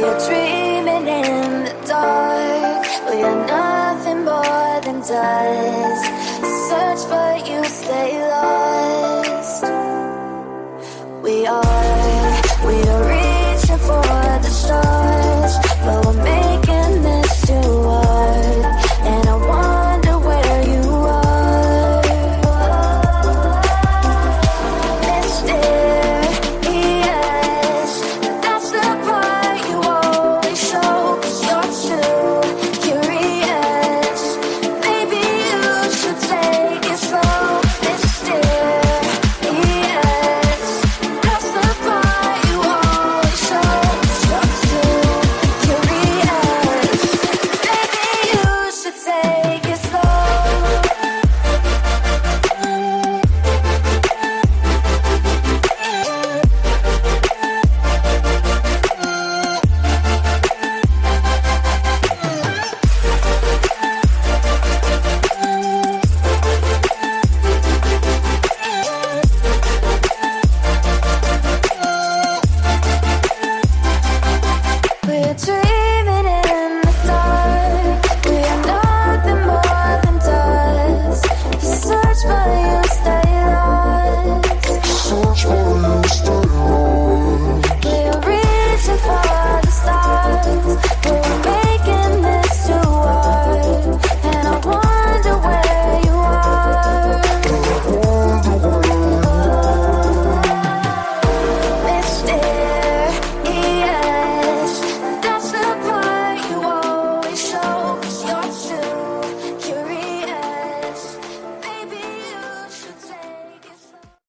you're dreaming in the dark. We are nothing more than dust. Search but you stay lost. We are